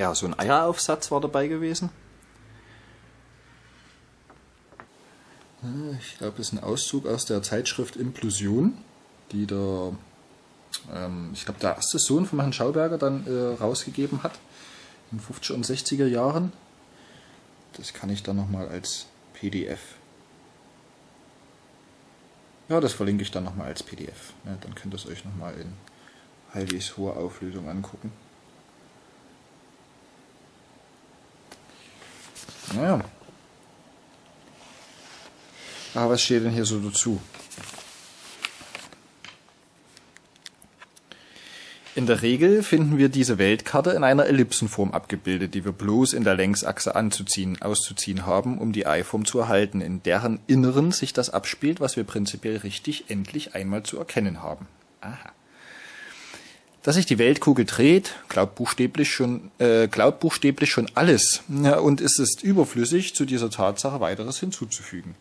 Ja, so ein Eieraufsatz war dabei gewesen. Ich glaube, das ist ein Auszug aus der Zeitschrift Implosion, die der, ähm, ich glaube, der erste Sohn von Herrn Schauberger dann äh, rausgegeben hat, in den 50er und 60er Jahren. Das kann ich dann nochmal als PDF. Ja, das verlinke ich dann nochmal als PDF. Ja, dann könnt ihr es euch nochmal in Heilis hoher Auflösung angucken. Naja. Aber was steht denn hier so dazu? In der Regel finden wir diese Weltkarte in einer Ellipsenform abgebildet, die wir bloß in der Längsachse anzuziehen, auszuziehen haben, um die Eiform zu erhalten, in deren Inneren sich das abspielt, was wir prinzipiell richtig endlich einmal zu erkennen haben. Aha. Dass sich die Weltkugel dreht, glaubt buchstäblich schon, äh, glaubt buchstäblich schon alles, ja, und es ist überflüssig, zu dieser Tatsache weiteres hinzuzufügen.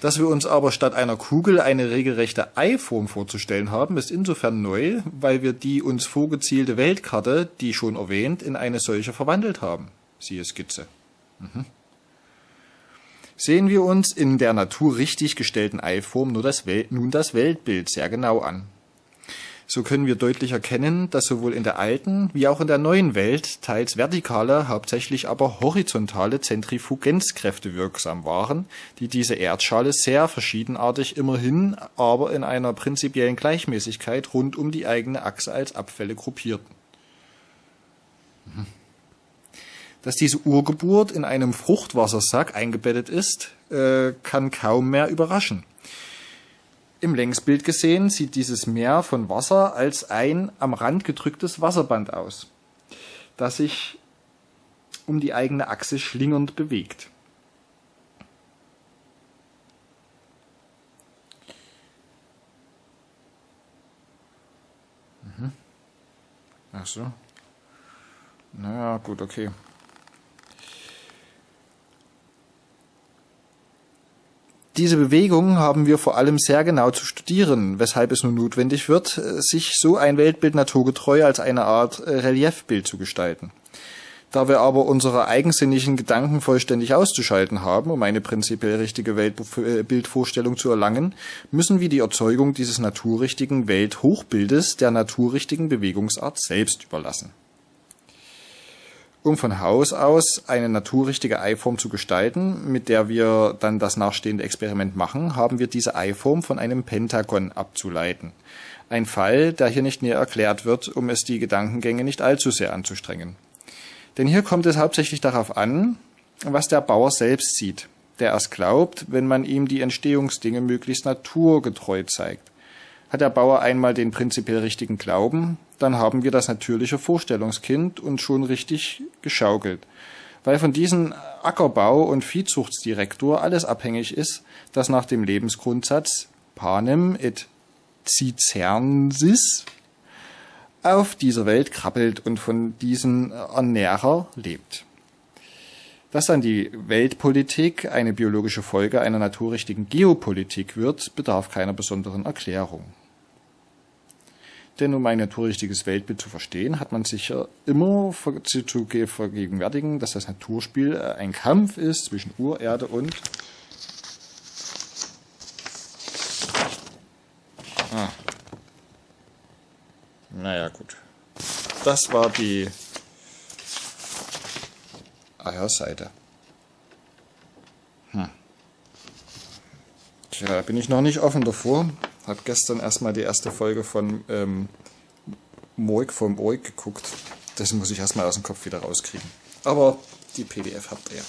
Dass wir uns aber statt einer Kugel eine regelrechte Eiform vorzustellen haben, ist insofern neu, weil wir die uns vorgezielte Weltkarte, die schon erwähnt, in eine solche verwandelt haben. Siehe Skizze. Mhm. Sehen wir uns in der Natur richtig gestellten Eiform nur das nun das Weltbild sehr genau an. So können wir deutlich erkennen, dass sowohl in der alten wie auch in der neuen Welt teils vertikale, hauptsächlich aber horizontale Zentrifugenzkräfte wirksam waren, die diese Erdschale sehr verschiedenartig immerhin, aber in einer prinzipiellen Gleichmäßigkeit rund um die eigene Achse als Abfälle gruppierten. Mhm. Dass diese Urgeburt in einem Fruchtwassersack eingebettet ist, äh, kann kaum mehr überraschen. Im Längsbild gesehen sieht dieses Meer von Wasser als ein am Rand gedrücktes Wasserband aus, das sich um die eigene Achse schlingernd bewegt. Mhm. Ach so. Naja, gut, okay. Diese Bewegung haben wir vor allem sehr genau zu studieren, weshalb es nun notwendig wird, sich so ein Weltbild naturgetreu als eine Art äh, Reliefbild zu gestalten. Da wir aber unsere eigensinnigen Gedanken vollständig auszuschalten haben, um eine prinzipiell richtige Weltbildvorstellung zu erlangen, müssen wir die Erzeugung dieses naturrichtigen Welthochbildes der naturrichtigen Bewegungsart selbst überlassen. Um von Haus aus eine naturrichtige Eiform zu gestalten, mit der wir dann das nachstehende Experiment machen, haben wir diese Eiform von einem Pentagon abzuleiten. Ein Fall, der hier nicht näher erklärt wird, um es die Gedankengänge nicht allzu sehr anzustrengen. Denn hier kommt es hauptsächlich darauf an, was der Bauer selbst sieht, der erst glaubt, wenn man ihm die Entstehungsdinge möglichst naturgetreu zeigt. Hat der Bauer einmal den prinzipiell richtigen Glauben, dann haben wir das natürliche Vorstellungskind und schon richtig geschaukelt. Weil von diesem Ackerbau- und Viehzuchtsdirektor alles abhängig ist, das nach dem Lebensgrundsatz Panem et Cicernsis auf dieser Welt krabbelt und von diesem Ernährer lebt. Dass dann die Weltpolitik eine biologische Folge einer naturrichtigen Geopolitik wird, bedarf keiner besonderen Erklärung. Denn um ein naturrichtiges Weltbild zu verstehen, hat man sich immer zu vergegenwärtigen, dass das Naturspiel äh, ein Kampf ist zwischen Urerde und Ah. Naja, gut. Das war die Eierseite. Hm. Tja, bin ich noch nicht offen davor. Habe gestern erstmal die erste Folge von ähm, Moik vom Oik geguckt. Das muss ich erstmal aus dem Kopf wieder rauskriegen. Aber die PDF habt ihr ja.